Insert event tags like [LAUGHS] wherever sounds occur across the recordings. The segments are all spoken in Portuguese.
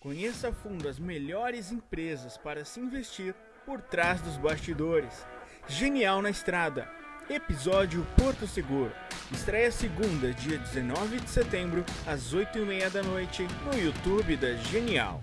Conheça a fundo as melhores empresas para se investir por trás dos bastidores. Genial na Estrada. Episódio Porto Seguro. Estreia segunda, dia 19 de setembro, às 8h30 da noite, no YouTube da Genial.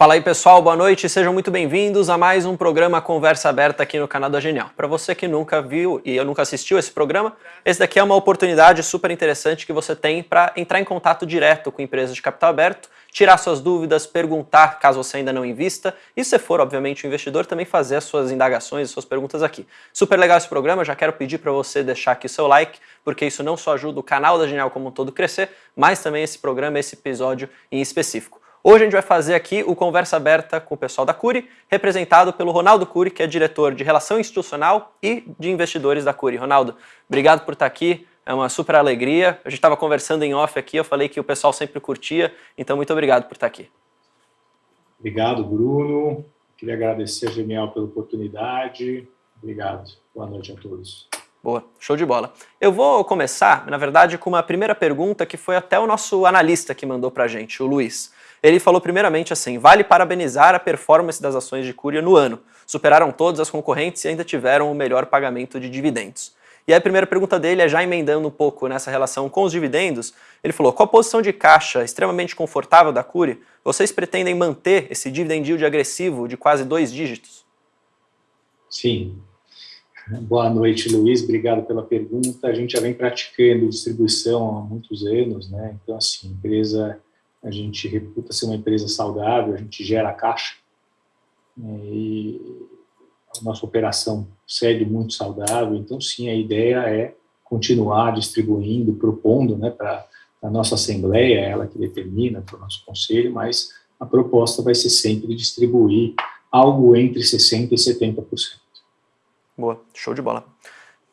Fala aí pessoal, boa noite, sejam muito bem-vindos a mais um programa Conversa Aberta aqui no canal da Genial. Para você que nunca viu e eu nunca assistiu esse programa, esse daqui é uma oportunidade super interessante que você tem para entrar em contato direto com empresas de capital aberto, tirar suas dúvidas, perguntar caso você ainda não invista e se for, obviamente, um investidor, também fazer as suas indagações e suas perguntas aqui. Super legal esse programa, já quero pedir para você deixar aqui seu like, porque isso não só ajuda o canal da Genial como um todo crescer, mas também esse programa, esse episódio em específico. Hoje a gente vai fazer aqui o Conversa Aberta com o pessoal da Curi, representado pelo Ronaldo Curi, que é diretor de Relação Institucional e de Investidores da Curi. Ronaldo, obrigado por estar aqui, é uma super alegria. A gente estava conversando em off aqui, eu falei que o pessoal sempre curtia, então muito obrigado por estar aqui. Obrigado, Bruno. Queria agradecer a Genial pela oportunidade. Obrigado. Boa noite a todos. Boa, show de bola. Eu vou começar, na verdade, com uma primeira pergunta que foi até o nosso analista que mandou para a gente, o Luiz. Ele falou primeiramente assim, vale parabenizar a performance das ações de Cúria no ano. Superaram todas as concorrentes e ainda tiveram o melhor pagamento de dividendos. E a primeira pergunta dele é já emendando um pouco nessa relação com os dividendos, ele falou, com a posição de caixa extremamente confortável da Cúria, vocês pretendem manter esse dividend yield agressivo de quase dois dígitos? Sim. Boa noite, Luiz. Obrigado pela pergunta. A gente já vem praticando distribuição há muitos anos, né? Então, assim, empresa a gente reputa ser uma empresa saudável, a gente gera caixa né, e a nossa operação segue muito saudável, então sim, a ideia é continuar distribuindo, propondo né, para a nossa Assembleia, ela que determina, para o nosso Conselho, mas a proposta vai ser sempre distribuir algo entre 60% e 70%. Boa, show de bola.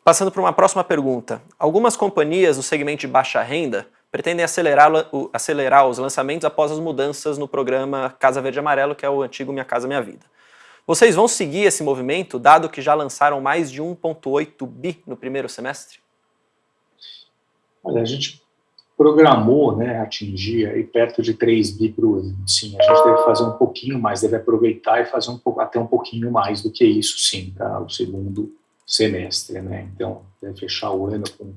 Passando para uma próxima pergunta. Algumas companhias do segmento de baixa renda pretendem acelerar, acelerar os lançamentos após as mudanças no programa Casa Verde Amarelo, que é o antigo Minha Casa Minha Vida. Vocês vão seguir esse movimento, dado que já lançaram mais de 1,8 bi no primeiro semestre? Olha, a gente programou né, atingir aí perto de 3 bi por ano. Sim, a gente deve fazer um pouquinho mais, deve aproveitar e fazer um até um pouquinho mais do que isso, sim, tá? o segundo semestre. Né? Então, deve fechar o ano com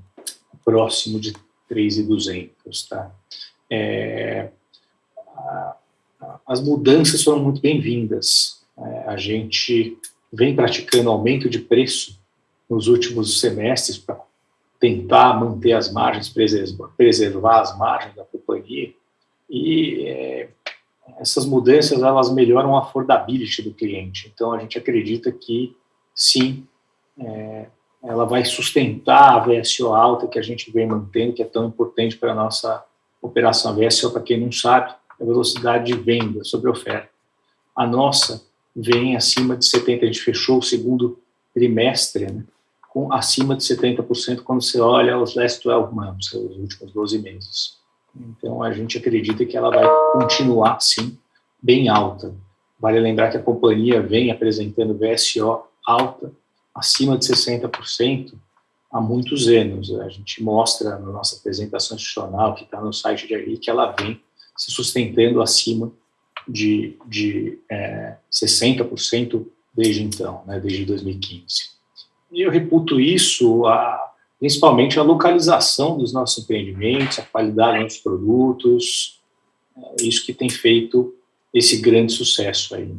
próximo de 3,200, tá? É, as mudanças foram muito bem-vindas. É, a gente vem praticando aumento de preço nos últimos semestres para tentar manter as margens, preservar, preservar as margens da companhia, e é, essas mudanças elas melhoram a affordability do cliente. Então a gente acredita que sim, é, ela vai sustentar a VSO alta que a gente vem mantendo, que é tão importante para a nossa operação. A VSO, para quem não sabe, é a velocidade de venda sobre oferta. A nossa vem acima de 70%, a gente fechou o segundo trimestre né, com acima de 70% quando você olha os last 12 months, os últimos 12 meses. Então, a gente acredita que ela vai continuar, sim, bem alta. Vale lembrar que a companhia vem apresentando VSO alta acima de 60% há muitos anos. A gente mostra na nossa apresentação institucional, que está no site de aí, que ela vem se sustentando acima de, de é, 60% desde então, né, desde 2015. E eu reputo isso, a, principalmente a localização dos nossos empreendimentos, a qualidade dos produtos, é isso que tem feito esse grande sucesso aí.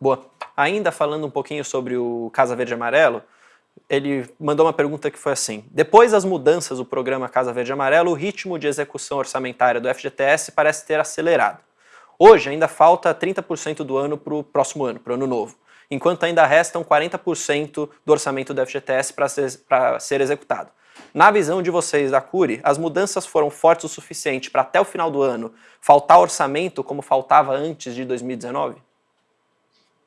Boa. Ainda falando um pouquinho sobre o Casa Verde Amarelo, ele mandou uma pergunta que foi assim, depois das mudanças do programa Casa Verde Amarelo, o ritmo de execução orçamentária do FGTS parece ter acelerado. Hoje ainda falta 30% do ano para o próximo ano, para o ano novo, enquanto ainda restam 40% do orçamento do FGTS para ser, ser executado. Na visão de vocês da Curi, as mudanças foram fortes o suficiente para até o final do ano faltar orçamento como faltava antes de 2019?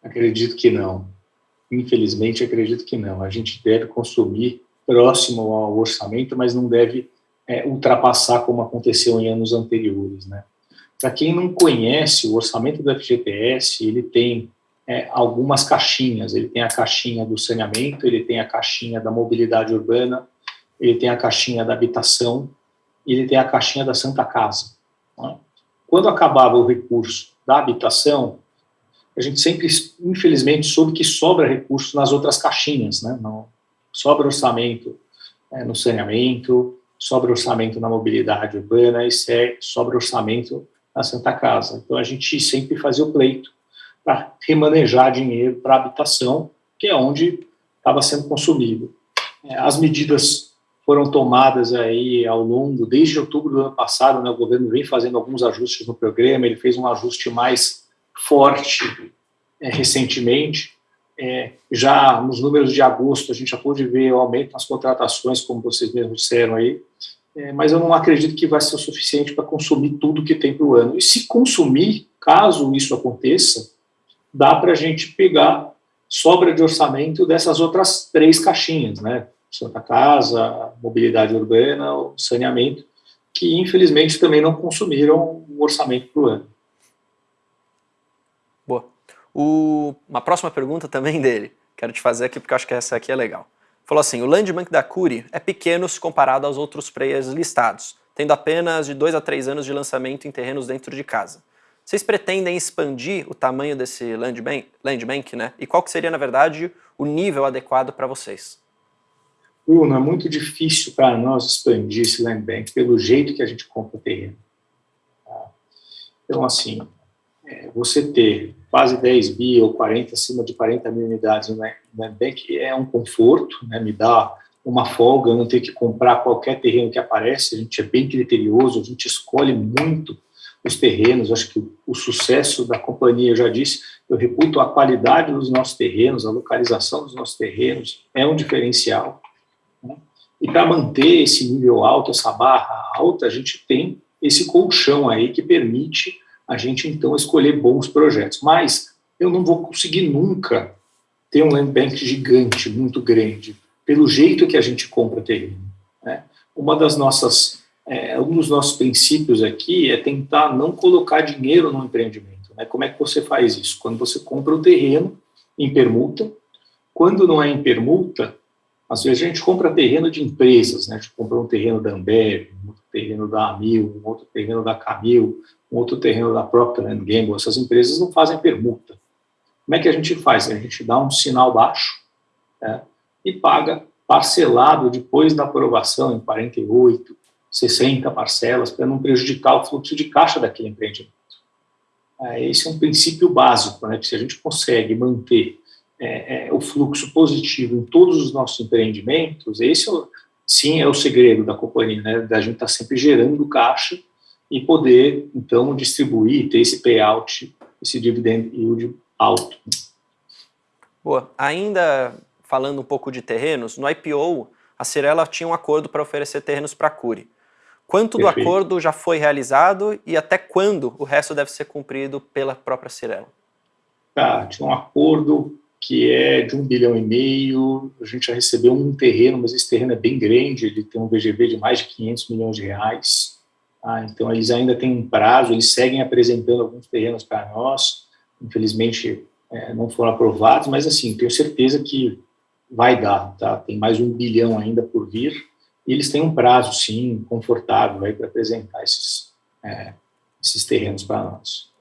Acredito que não. Infelizmente, acredito que não. A gente deve consumir próximo ao orçamento, mas não deve é, ultrapassar como aconteceu em anos anteriores. Né? Para quem não conhece, o orçamento do FGTS, ele tem é, algumas caixinhas. Ele tem a caixinha do saneamento, ele tem a caixinha da mobilidade urbana, ele tem a caixinha da habitação ele tem a caixinha da Santa Casa. Né? Quando acabava o recurso da habitação, a gente sempre, infelizmente, soube que sobra recurso nas outras caixinhas, né? Não, sobra orçamento é, no saneamento, sobra orçamento na mobilidade urbana e sobra orçamento na Santa Casa. Então a gente sempre fazia o pleito para remanejar dinheiro para habitação, que é onde estava sendo consumido. É, as medidas foram tomadas aí ao longo, desde outubro do ano passado, né, o governo vem fazendo alguns ajustes no programa, ele fez um ajuste mais forte é, recentemente, é, já nos números de agosto a gente já pôde ver o aumento nas contratações, como vocês mesmos disseram aí, é, mas eu não acredito que vai ser o suficiente para consumir tudo que tem para o ano. E se consumir, caso isso aconteça, dá para a gente pegar sobra de orçamento dessas outras três caixinhas, né? Santa Casa, mobilidade urbana, saneamento, que infelizmente também não consumiram o orçamento para o ano. O, uma próxima pergunta também dele, quero te fazer aqui porque acho que essa aqui é legal. Falou assim, o Land Bank da Curi é pequeno se comparado aos outros players listados, tendo apenas de 2 a 3 anos de lançamento em terrenos dentro de casa. Vocês pretendem expandir o tamanho desse Land Bank, land bank né? E qual que seria, na verdade, o nível adequado para vocês? Bruno, é muito difícil para nós expandir esse Land Bank pelo jeito que a gente compra o terreno. Tá? Então, assim, é, você ter quase 10 bi ou 40, acima de 40 mil unidades no Land Bank é um conforto, né, me dá uma folga, não ter que comprar qualquer terreno que aparece, a gente é bem criterioso, a gente escolhe muito os terrenos, acho que o, o sucesso da companhia, eu já disse, eu reputo a qualidade dos nossos terrenos, a localização dos nossos terrenos, é um diferencial. Né? E para manter esse nível alto, essa barra alta, a gente tem esse colchão aí que permite a gente então escolher bons projetos. Mas eu não vou conseguir nunca ter um land bank gigante, muito grande, pelo jeito que a gente compra terreno. Né? Uma das nossas, é, um dos nossos princípios aqui é tentar não colocar dinheiro no empreendimento. Né? Como é que você faz isso? Quando você compra o terreno em permuta, quando não é em permuta, às vezes a gente compra terreno de empresas, né? a gente compra um terreno da Ambev, um outro terreno da Amil, um outro terreno da Camil, um outro terreno da Land Gamble, essas empresas não fazem permuta. Como é que a gente faz? A gente dá um sinal baixo né, e paga parcelado depois da aprovação em 48, 60 parcelas, para não prejudicar o fluxo de caixa daquele empreendimento. É, esse é um princípio básico, né, que se a gente consegue manter é, é, o fluxo positivo em todos os nossos empreendimentos, esse é sim é o segredo da companhia, né, da gente estar tá sempre gerando caixa e poder, então, distribuir, ter esse payout, esse dividend yield alto. Boa. Ainda falando um pouco de terrenos, no IPO, a Cirela tinha um acordo para oferecer terrenos para a Curi. Quanto Perfeito. do acordo já foi realizado e até quando o resto deve ser cumprido pela própria Cirela? Tá, tinha um acordo que é de um bilhão e meio, a gente já recebeu um terreno, mas esse terreno é bem grande, ele tem um VGV de mais de 500 milhões de reais, ah, então, eles ainda têm um prazo, eles seguem apresentando alguns terrenos para nós, infelizmente é, não foram aprovados, mas assim, tenho certeza que vai dar, tá? Tem mais um bilhão ainda por vir, e eles têm um prazo, sim, confortável para apresentar esses, é, esses terrenos para nós.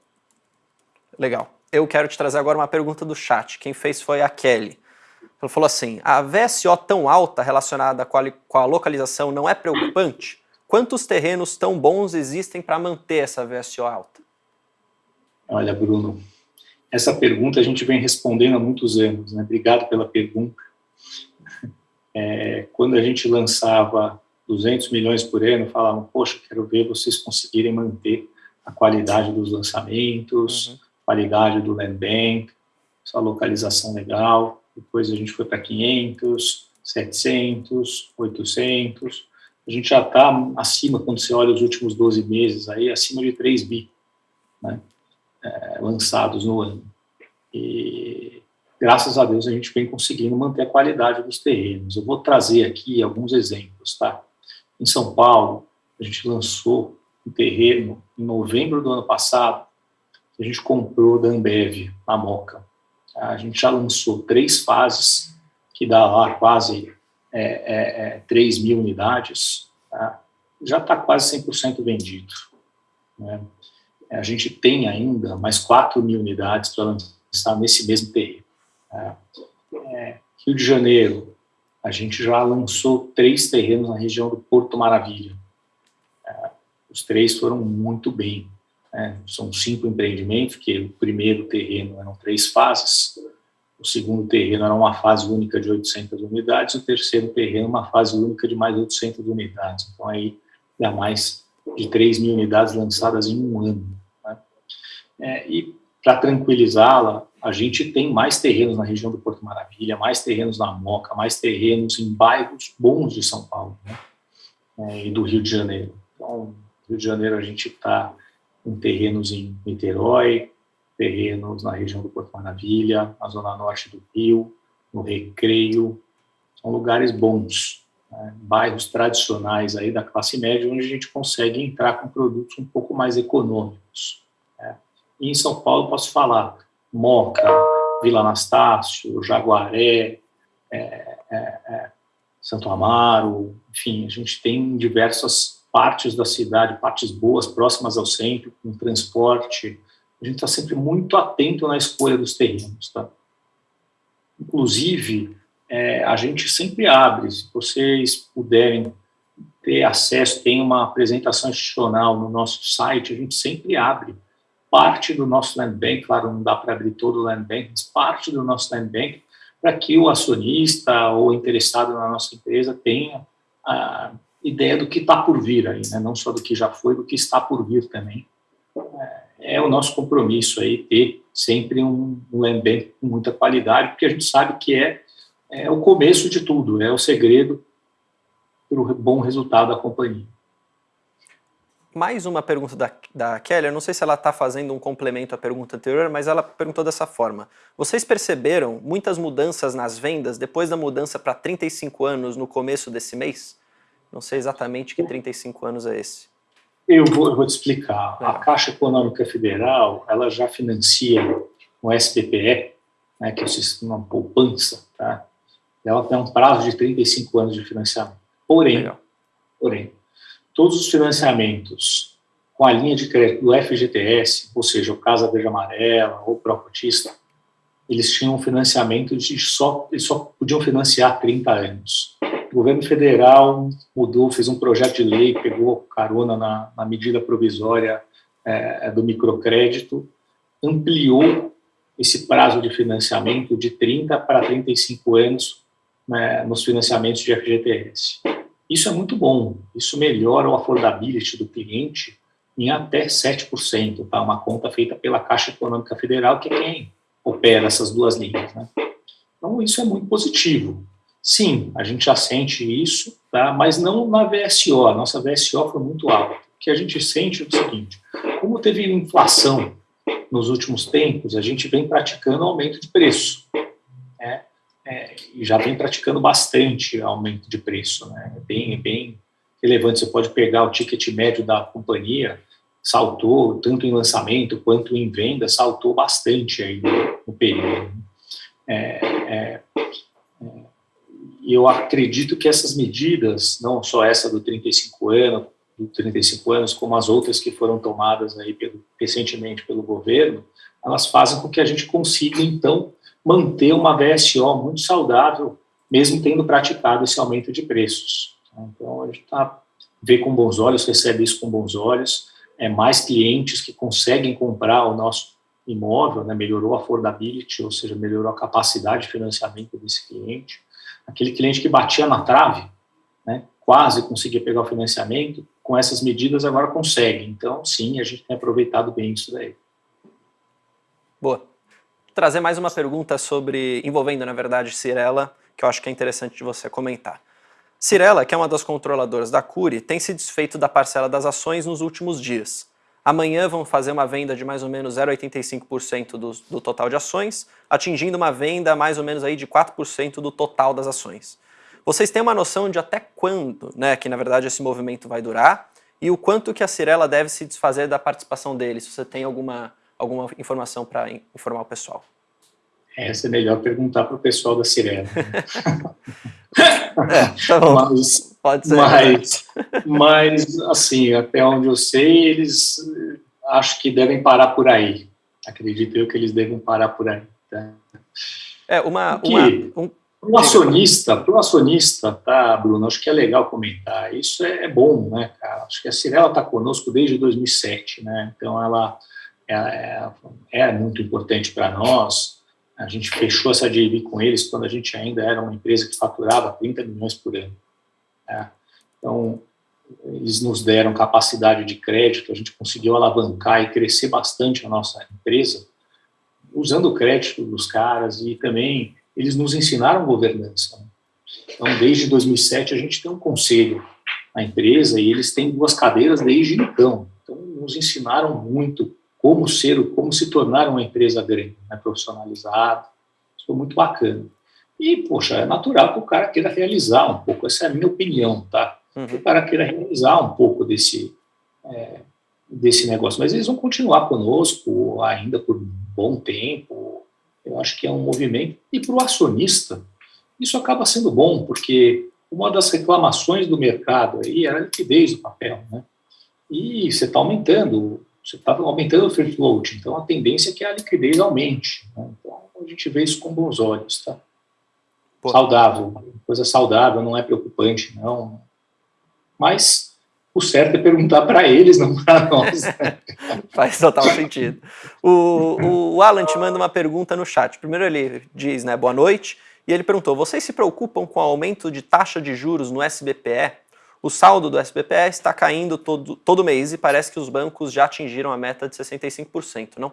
Legal. Eu quero te trazer agora uma pergunta do chat. Quem fez foi a Kelly. Ela falou assim, a VSO tão alta relacionada com a, com a localização não é preocupante? Quantos terrenos tão bons existem para manter essa VSO alta? Olha, Bruno, essa pergunta a gente vem respondendo há muitos anos, né? Obrigado pela pergunta. [LAUGHS] É, quando a gente lançava 200 milhões por ano, falavam, poxa, quero ver vocês conseguirem manter a qualidade dos lançamentos, uhum. Qualidade do land bank, essa localização legal. Depois a gente foi para 500, 700, 800 a gente já está acima, quando você olha os últimos 12 meses, aí acima de 3 bi né, é, lançados no ano. E graças a Deus a gente vem conseguindo manter a qualidade dos terrenos. Eu vou trazer aqui alguns exemplos, tá? Em São Paulo, a gente lançou um terreno em novembro do ano passado, a gente comprou da Ambev, na Moca. A gente já lançou três fases, que dá lá quase é, é, 3 é, mil unidades, tá? já está quase 100% vendido. Né? A gente tem ainda mais 4 mil unidades para lançar nesse mesmo terreno. Tá? É, Rio de Janeiro, a gente já lançou três terrenos na região do Porto Maravilha. É, os três foram muito bem. Né? São cinco empreendimentos, que o primeiro terreno eram três fases, o segundo terreno era uma fase única de 800 unidades, o terceiro terreno uma fase única de mais 800 unidades. Então, aí dá mais de 3 mil unidades lançadas em um ano. Né? É, e, para tranquilizá-la, a gente tem mais terrenos na região do Porto Maravilha, mais terrenos na Moca, mais terrenos em bairros bons de São Paulo né? é, e do Rio de Janeiro. Então, Rio de Janeiro a gente está com terrenos em Niterói, terrenos na região do Porto Maravilha, na zona norte do Rio, no Recreio, são lugares bons, né? bairros tradicionais aí da classe média, onde a gente consegue entrar com produtos um pouco mais econômicos. Né? E em São Paulo posso falar Moca, Vila Anastácio, Jaguaré, é, é, é, Santo Amaro, enfim, a gente tem diversas partes da cidade, partes boas, próximas ao centro, com transporte. A gente está sempre muito atento na escolha dos terrenos. Tá? Inclusive, é, a gente sempre abre, se vocês puderem ter acesso, tem uma apresentação institucional no nosso site, a gente sempre abre parte do nosso land bank, claro, não dá para abrir todo o land bank, mas parte do nosso land bank, para que o acionista ou interessado na nossa empresa tenha a ideia do que está por vir aí, né? não só do que já foi, do que está por vir também. É, é o nosso compromisso aí ter sempre um, um bank com muita qualidade, porque a gente sabe que é, é o começo de tudo, é o segredo para o bom resultado da companhia mais uma pergunta da, da Kelly, eu não sei se ela está fazendo um complemento à pergunta anterior, mas ela perguntou dessa forma. Vocês perceberam muitas mudanças nas vendas depois da mudança para 35 anos no começo desse mês? Não sei exatamente que 35 anos é esse. Eu vou, eu vou te explicar. É. A Caixa Econômica Federal, ela já financia o SPPE, né, que é o sistema poupança, tá? ela tem um prazo de 35 anos de financiamento. Porém, Legal. porém, todos os financiamentos com a linha de crédito do FGTS, ou seja, o Casa Verde Amarela ou Procotista, eles tinham um financiamento de só, eles só podiam financiar 30 anos. O governo federal mudou, fez um projeto de lei, pegou carona na, na medida provisória é, do microcrédito, ampliou esse prazo de financiamento de 30 para 35 anos né, nos financiamentos de FGTS. Isso é muito bom, isso melhora o affordability do cliente em até 7%, tá? uma conta feita pela Caixa Econômica Federal, que é quem opera essas duas linhas. Né? Então, isso é muito positivo. Sim, a gente já sente isso, tá? mas não na VSO, a nossa VSO foi muito alta. O que a gente sente é o seguinte, como teve inflação nos últimos tempos, a gente vem praticando aumento de preço é, e já vem praticando bastante aumento de preço, né? É bem, é bem relevante. Você pode pegar o ticket médio da companhia, saltou tanto em lançamento quanto em venda, saltou bastante aí no, no período. É, é, é, eu acredito que essas medidas, não só essa do 35 anos, do 35 anos, como as outras que foram tomadas aí pelo, recentemente pelo governo, elas fazem com que a gente consiga, então, manter uma VSO muito saudável, mesmo tendo praticado esse aumento de preços. Então, a gente tá, vê com bons olhos, recebe isso com bons olhos, é mais clientes que conseguem comprar o nosso imóvel, né, melhorou a affordability, ou seja, melhorou a capacidade de financiamento desse cliente. Aquele cliente que batia na trave, né, quase conseguia pegar o financiamento, com essas medidas agora consegue. Então, sim, a gente tem aproveitado bem isso daí. Boa trazer mais uma pergunta sobre, envolvendo na verdade Cirela, que eu acho que é interessante de você comentar. Cirela, que é uma das controladoras da Cury, tem se desfeito da parcela das ações nos últimos dias. Amanhã vão fazer uma venda de mais ou menos 0,85% do, do total de ações, atingindo uma venda mais ou menos aí de 4% do total das ações. Vocês têm uma noção de até quando, né, que na verdade esse movimento vai durar, e o quanto que a Cirela deve se desfazer da participação deles, se você tem alguma alguma informação para informar o pessoal? Essa é melhor perguntar para o pessoal da Sirena. [LAUGHS] É, tá bom. Mas, Pode ser. Mas, mas, assim, até onde eu sei, eles acho que devem parar por aí. Acredito eu que eles devem parar por aí. Tá? É, uma... uma um... Para o acionista, acionista, tá, Bruno, acho que é legal comentar, isso é, é bom, né, cara, acho que a Cirela está conosco desde 2007, né, então ela é, é, é muito importante para nós, a gente fechou essa JV com eles quando a gente ainda era uma empresa que faturava 30 milhões por ano, né? então eles nos deram capacidade de crédito, a gente conseguiu alavancar e crescer bastante a nossa empresa, usando o crédito dos caras e também eles nos ensinaram governança. Né? Então, desde 2007, a gente tem um conselho na empresa e eles têm duas cadeiras desde então. Então, nos ensinaram muito como ser, como se tornar uma empresa grande, né, profissionalizada. Isso foi muito bacana. E, poxa, é natural que o cara queira realizar um pouco, essa é a minha opinião, tá? Uhum. Que o cara queira realizar um pouco desse, é, desse negócio. Mas eles vão continuar conosco ainda por um bom tempo, eu acho que é um movimento. E para o acionista, isso acaba sendo bom, porque uma das reclamações do mercado aí era a liquidez do papel, né? E você está aumentando, você está aumentando o free float, então a tendência é que a liquidez aumente. Né? Então a gente vê isso com bons olhos, tá? Pô. Saudável, coisa saudável, não é preocupante, não. Mas o certo é perguntar para eles, não para nós. [LAUGHS] Faz total sentido. O, o Alan te manda uma pergunta no chat. Primeiro ele diz, né, boa noite, e ele perguntou, vocês se preocupam com o aumento de taxa de juros no SBPE? O saldo do SBPE está caindo todo, todo mês e parece que os bancos já atingiram a meta de 65%, não?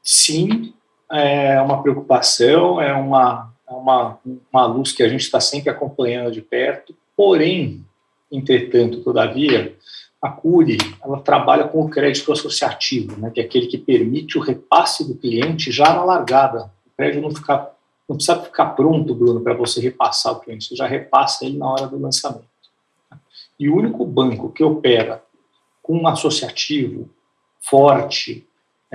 Sim, é uma preocupação, é uma, uma, uma luz que a gente está sempre acompanhando de perto, porém, Entretanto, todavia, a CURI ela trabalha com o crédito associativo, né, que é aquele que permite o repasse do cliente já na largada. O crédito não, fica, não precisa ficar pronto, Bruno, para você repassar o cliente, você já repassa ele na hora do lançamento. E o único banco que opera com um associativo forte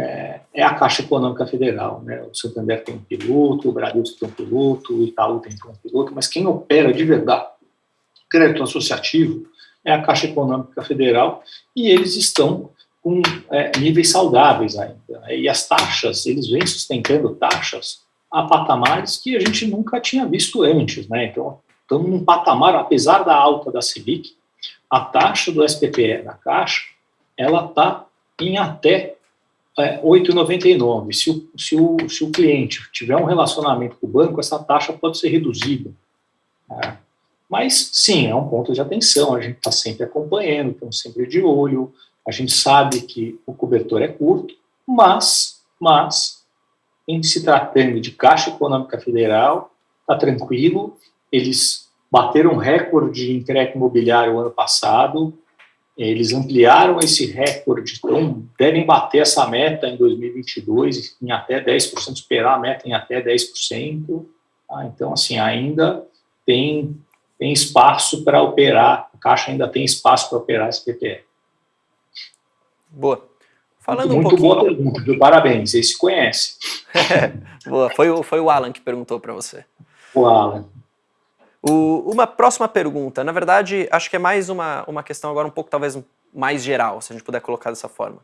é, é, a Caixa Econômica Federal. Né? O Santander tem um piloto, o Bradesco tem um piloto, o Itaú tem um piloto, mas quem opera de verdade crédito associativo é a Caixa Econômica Federal e eles estão com é, níveis saudáveis ainda. Né? E as taxas, eles vêm sustentando taxas a patamares que a gente nunca tinha visto antes. Né? Então, estamos num patamar, apesar da alta da Selic, a taxa do SPPE da Caixa, ela está em até é, 8,99. Se o, se, o, se o cliente tiver um relacionamento com o banco, essa taxa pode ser reduzida. Né? Mas, sim, é um ponto de atenção, a gente está sempre acompanhando, estamos sempre de olho, a gente sabe que o cobertor é curto, mas, mas em se tratando de Caixa Econômica Federal, está tranquilo, eles bateram recorde em crédito imobiliário ano passado, eles ampliaram esse recorde, então devem bater essa meta em 2022 em até 10%, superar a meta em até 10%. Tá? Então, assim, ainda tem tem espaço para operar, a Caixa ainda tem espaço para operar esse PPE. Boa. Falando muito, um pouquinho... boa pergunta, parabéns, esse conhece. [LAUGHS] boa, foi, o, foi o Alan que perguntou para você. O Alan. O, uma próxima pergunta, na verdade, acho que é mais uma, uma questão agora um pouco talvez mais geral, se a gente puder colocar dessa forma.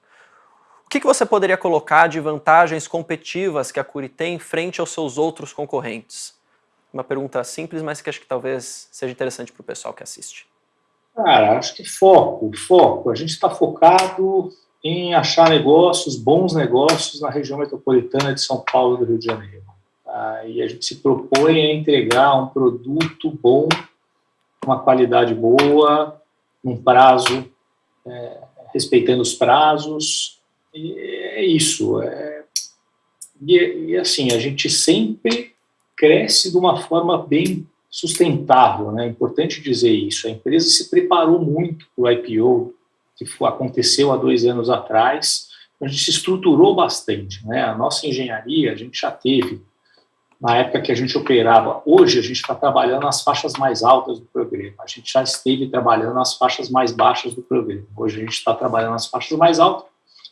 O que, que você poderia colocar de vantagens competitivas que a Curi tem frente aos seus outros concorrentes? Uma pergunta simples, mas que acho que talvez seja interessante para o pessoal que assiste. Cara, acho que foco, foco. A gente está focado em achar negócios, bons negócios na região metropolitana de São Paulo e do Rio de Janeiro. E a gente se propõe a entregar um produto bom, uma qualidade boa, num prazo, é, respeitando os prazos. E é isso. É, e, e assim, a gente sempre cresce de uma forma bem sustentável, né? é importante dizer isso. A empresa se preparou muito para o IPO, que aconteceu há dois anos atrás, a gente se estruturou bastante. Né? A nossa engenharia, a gente já teve, na época que a gente operava, hoje a gente está trabalhando nas faixas mais altas do programa, a gente já esteve trabalhando nas faixas mais baixas do programa, hoje a gente está trabalhando nas faixas mais altas,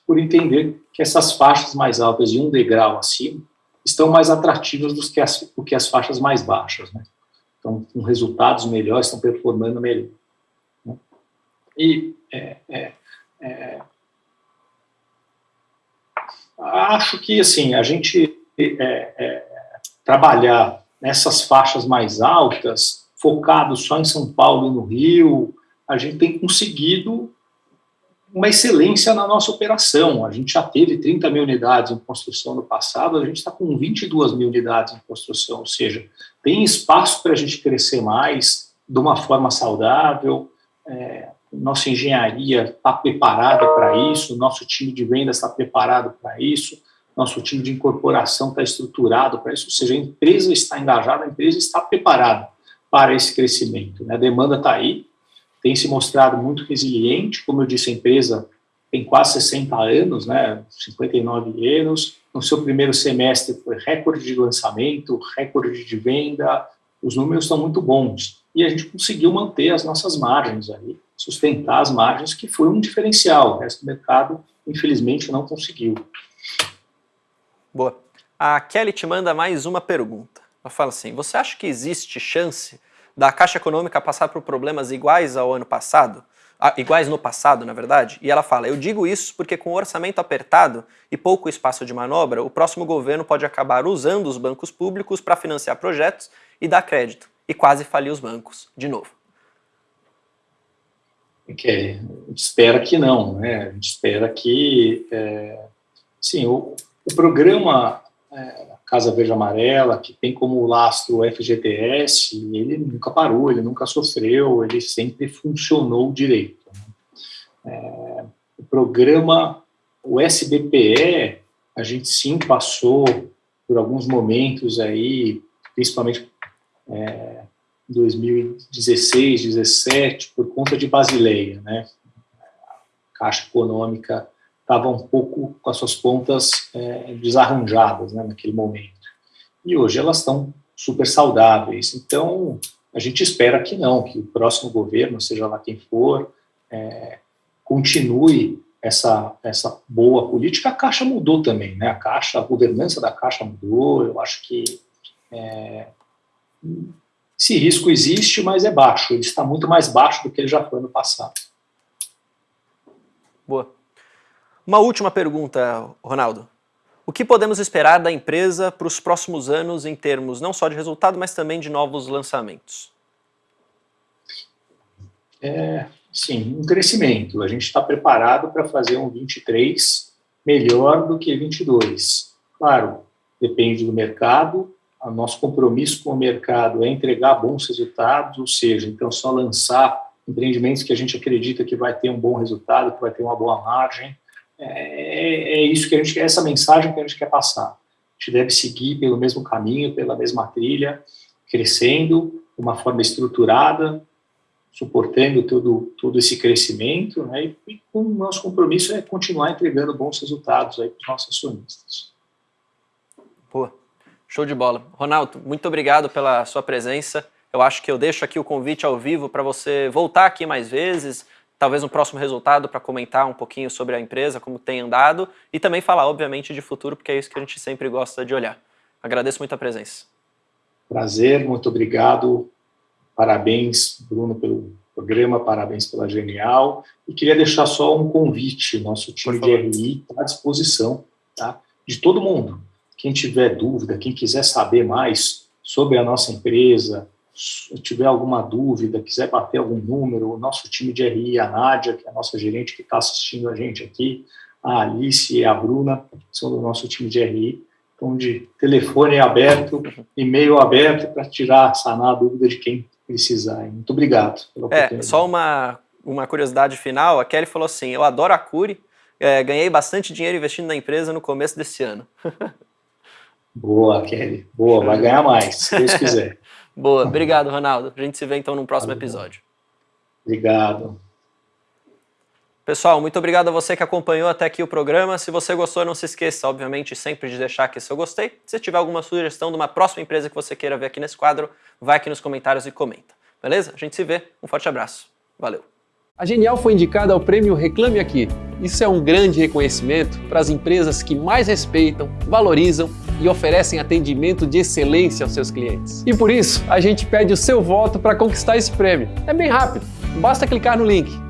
por entender que essas faixas mais altas e um degrau acima estão mais atrativas do que as, do que as faixas mais baixas. Né? estão com resultados melhores, estão performando melhor. Né? E é, é, é, acho que assim a gente é, é, trabalhar nessas faixas mais altas, focado só em São Paulo e no Rio, a gente tem conseguido uma excelência na nossa operação. A gente já teve 30 mil unidades em construção no passado, a gente está com 22 mil unidades em construção, ou seja, tem espaço para a gente crescer mais de uma forma saudável. É, nossa engenharia está preparada para isso, nosso time de vendas está preparado para isso, nosso time de incorporação está estruturado para isso, ou seja, a empresa está engajada, a empresa está preparada para esse crescimento. Né? A demanda está aí, tem se mostrado muito resiliente, como eu disse, a empresa tem quase 60 anos, né, 59 anos, no seu primeiro semestre foi recorde de lançamento, recorde de venda, os números estão muito bons, e a gente conseguiu manter as nossas margens aí, sustentar as margens, que foi um diferencial, o resto do mercado, infelizmente, não conseguiu. Boa. A Kelly te manda mais uma pergunta. Ela fala assim, você acha que existe chance da Caixa Econômica passar por problemas iguais ao ano passado, iguais no passado, na verdade, e ela fala, eu digo isso porque com o orçamento apertado e pouco espaço de manobra, o próximo governo pode acabar usando os bancos públicos para financiar projetos e dar crédito, e quase falir os bancos de novo. Okay. A gente espera que não, né? A gente espera que, é, sim, o, o programa é, Casa Verde Amarela, que tem como lastro o FGTS, ele nunca parou, ele nunca sofreu, ele sempre funcionou direito. Né? É, o programa, o SBPE, a gente sim passou por alguns momentos aí, principalmente é, 2016, 2017, por conta de Basileia, né? Caixa Econômica estava um pouco com as suas pontas é, desarranjadas né, naquele momento. E hoje elas estão super saudáveis. Então, a gente espera que não, que o próximo governo, seja lá quem for, é, continue essa, essa boa política. A Caixa mudou também, né? A Caixa, a governança da Caixa mudou. Eu acho que é, esse risco existe, mas é baixo. Ele está muito mais baixo do que ele já foi no passado. Boa. Uma última pergunta, Ronaldo. O que podemos esperar da empresa para os próximos anos em termos não só de resultado, mas também de novos lançamentos? É, sim, um crescimento. A gente está preparado para fazer um 23 melhor do que 22. Claro, depende do mercado. O nosso compromisso com o mercado é entregar bons resultados, ou seja, então só lançar empreendimentos que a gente acredita que vai ter um bom resultado, que vai ter uma boa margem, é, é isso que a gente essa mensagem que a gente quer passar. A gente deve seguir pelo mesmo caminho, pela mesma trilha, crescendo de uma forma estruturada, suportando todo, todo esse crescimento, né, e, e o nosso compromisso é continuar entregando bons resultados para os nossos acionistas. Pô, show de bola. Ronaldo, muito obrigado pela sua presença. Eu acho que eu deixo aqui o convite ao vivo para você voltar aqui mais vezes, talvez um próximo resultado para comentar um pouquinho sobre a empresa, como tem andado, e também falar, obviamente, de futuro, porque é isso que a gente sempre gosta de olhar. Agradeço muito a presença. Prazer, muito obrigado. Parabéns, Bruno, pelo programa, parabéns pela Genial. E queria deixar só um convite, nosso time de RI está à disposição tá? de todo mundo. Quem tiver dúvida, quem quiser saber mais sobre a nossa empresa, tiver alguma dúvida, quiser bater algum número, o nosso time de RI, a Nádia, que é a nossa gerente que está assistindo a gente aqui, a Alice e a Bruna, são do nosso time de RI. Então, de telefone aberto, e-mail aberto para tirar, sanar a dúvida de quem precisar. Muito obrigado pela É, só uma, uma curiosidade final, a Kelly falou assim, eu adoro a Curi, é, ganhei bastante dinheiro investindo na empresa no começo desse ano. [LAUGHS] Boa, Kelly. Boa, vai ganhar mais, se Deus quiser. Boa, obrigado, Ronaldo. A gente se vê então no próximo episódio. Obrigado. Pessoal, muito obrigado a você que acompanhou até aqui o programa. Se você gostou, não se esqueça, obviamente, sempre de deixar aqui seu gostei. Se tiver alguma sugestão de uma próxima empresa que você queira ver aqui nesse quadro, vai aqui nos comentários e comenta. Beleza? A gente se vê. Um forte abraço. Valeu. A Genial foi indicada ao prêmio Reclame Aqui. Isso é um grande reconhecimento para as empresas que mais respeitam, valorizam e oferecem atendimento de excelência aos seus clientes. E por isso, a gente pede o seu voto para conquistar esse prêmio. É bem rápido, basta clicar no link